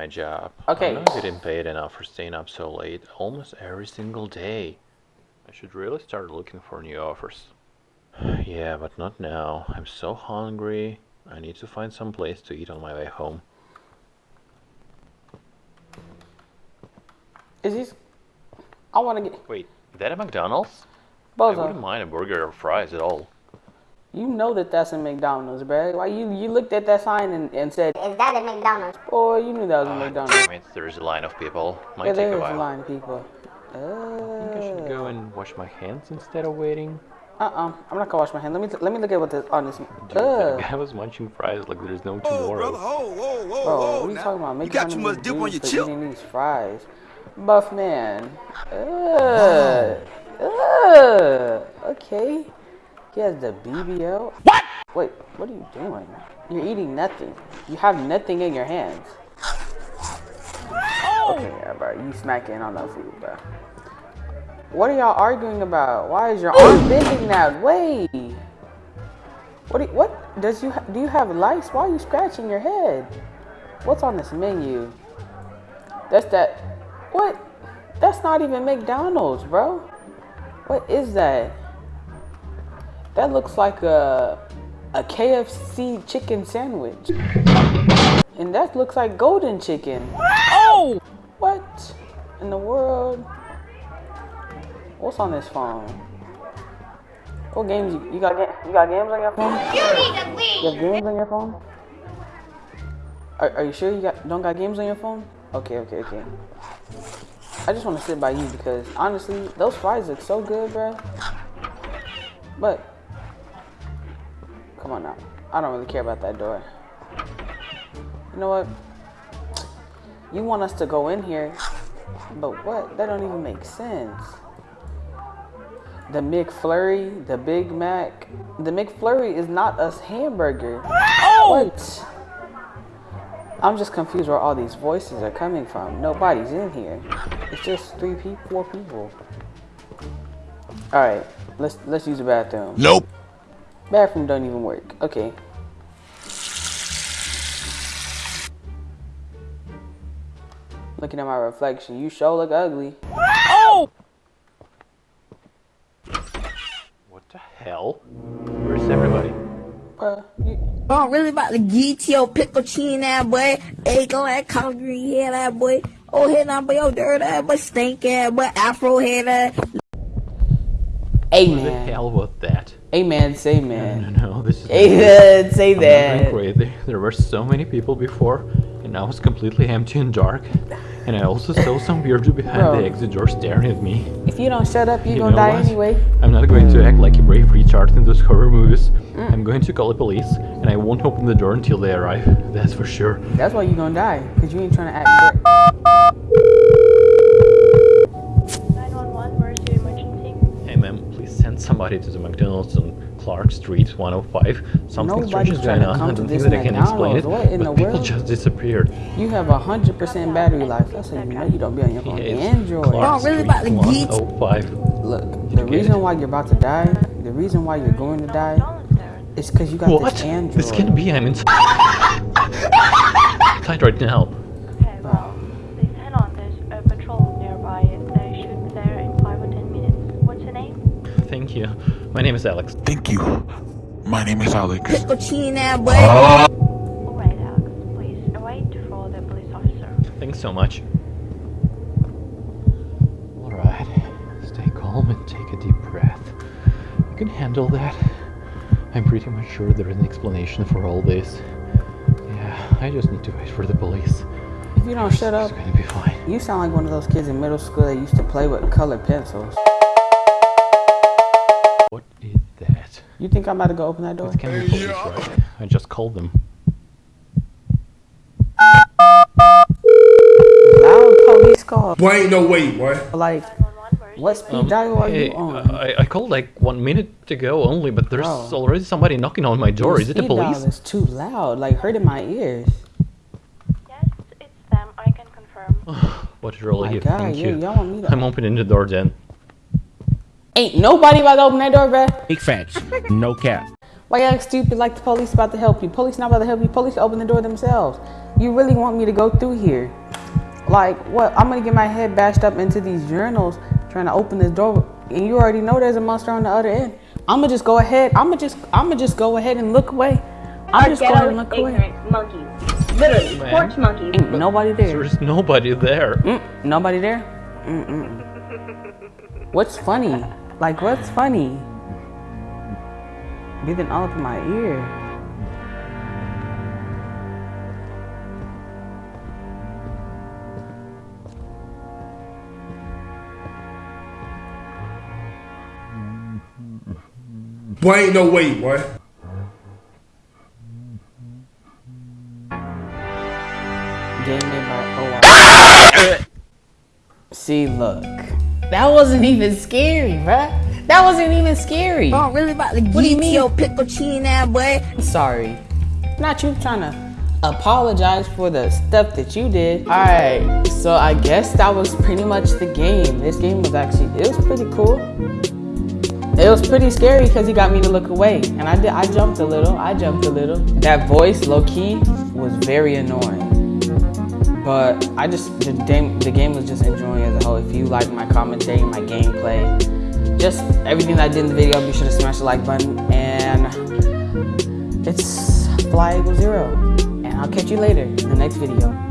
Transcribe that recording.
my job. Okay. I'm not getting paid enough for staying up so late almost every single day. I should really start looking for new offers. yeah, but not now. I'm so hungry. I need to find some place to eat on my way home. Is this? I want to get Wait, is that a McDonald's? I wouldn't mind a burger or fries at all. You know that that's a McDonald's, bruh. Why you you looked at that sign and, and said, Is that a McDonald's? "Oh, you knew that was a McDonald's." Damn it, there's a line of people. Might Yeah, take there a is a line of people. I think I should Uh, go and wash my hands instead of waiting. uh-uh. I'm not gonna wash my hand. Let me let me look at what this on this. Dude, that Uh, guy was munching fries like there's no tomorrow. brother, oh, whoa, whoa, bro, whoa. what are you now. talking about? you got too much dip on your for chip. Eating these fries, buff man. Uh, uh, okay. He has the BBL. What? Wait, what are you doing? You're eating nothing. You have nothing in your hands. Oh! Okay, yeah, bro. You smacking on that food, bro. What are y'all arguing about? Why is your arm bending that way? What? Do you, what does you ha- do? You have lice? Why are you scratching your head? What's on this menu? That's that. What? That's not even McDonald's, bro. What is that? That looks like a a KFC chicken sandwich. And that looks like golden chicken. Oh! What in the world? What's on this phone? What games you, you got? You got games on your phone? You need to leave. You have games on your phone? Are, are you sure you got don't got games on your phone? Okay, okay, okay. I just want to sit by you because honestly, those fries look so good, bro. But come on now, I don't really care about that door. You know what? You want us to go in here, but what? That don't even make sense. The McFlurry, the Big Mac, the McFlurry is not a hamburger. Oh! What? I'm just confused where all these voices are coming from. Nobody's in here. It's just three people, four people. All right, let's let's use the bathroom. Nope. Bathroom don't even work. Okay. Looking at my reflection, you sure look ugly. Oh! What the hell? Where's everybody? Bruh, you, I'm really about to get your pickle chin that boy. Egg on that concrete head that boy. Oh head now boy, yo dirt that boy, stink ass boy, afro head that. Hey What the man, hell was that? man, say No, man, no, this is. man, say I'm that. crazy. There were so many people before, and now it's completely empty and dark. And I also saw some weirdo behind Bro. the exit door staring at me. If you don't shut up, you, You gonna die what? anyway. I'm not going to mm. act like a brave retard in those horror movies. Mm. I'm going to call the police, and I won't open the door until they arrive. That's for sure. That's why you're gonna die, cause you ain't trying to act. Brave. 911, where's your emergency? Hey, ma'am, please send somebody to the McDonald's on Clark Street 105. Something strange Nobody's is going on. come I don't think that I can explain it. What in but the people world? just disappeared. You have a hundred percent battery life. That's how you know you don't be on your phone. Yeah, Android. Clark really Street about to 105. Look, the reason why you're about to die, the reason why you're going to die, McDonald's there. is because you got What? this Android. This can't be. I'm inside inside right now. Thank you. My name is Alex. Thank you. My name is Alex. Pickle boy. Ah. Alright, Alex. Please await for the police officer. Thanks so much. Alright. Stay calm and take a deep breath. You can handle that. I'm pretty much sure there's an explanation for all this. Yeah, I just need to wait for the police. If you don't shut up, It's gonna be fine. you sound like one of those kids in middle school that used to play with colored pencils. What is that? You think I'm about to go open that door? It can be police, right? I just called them. Loud police call. Boy, ain't no way, boy. Like, 911, where's what your speed Um, dial are hey, you on? I, I called like one minute ago only, but there's Bro. already somebody knocking on my door. Your Is it the speed dial police? is too loud, like hurting my ears. Yes, it's them. I can confirm. What a relief, thank yeah, you. y'all want me to- I'm opening the door then. Ain't nobody about to open that door, bruh. Big facts. No cap. Why y'all stupid like the police about to help you? Police not about to help you. Police open the door themselves. you really want me to go through here? Like, what? I'm gonna get my head bashed up into these journals trying to open this door, and you already know there's a monster on the other end. I'm gonna just go ahead. I'm gonna just, I'm gonna just go ahead and look away. I'm just going to look away. ignorant monkeys. Literally, Man. porch monkeys. Ain't nobody there. There's nobody there. Mm, nobody there? Mm-mm. What's funny? Like, what's funny? Breathing all up in my ear. Boy, ain't no way, boy. Game made by oh. See, look. That wasn't even scary, bruh. That wasn't even scary. I'm really about to What do you mean? your pickle chin ass boy. Sorry. Not you trying to apologize for the stuff that you did. Alright, so I guess that was pretty much the game. This game was actually, it was pretty cool. It was pretty scary because he got me to look away. And I did, I jumped a little, I jumped a little. That voice, low key, was very annoying. But I just, the game, the game was just enjoying as a whole. If you like my commentary, my gameplay, just everything that I did in the video, be sure to smash the like button. And it's Fly Eagle Zero. And I'll catch you later in the next video.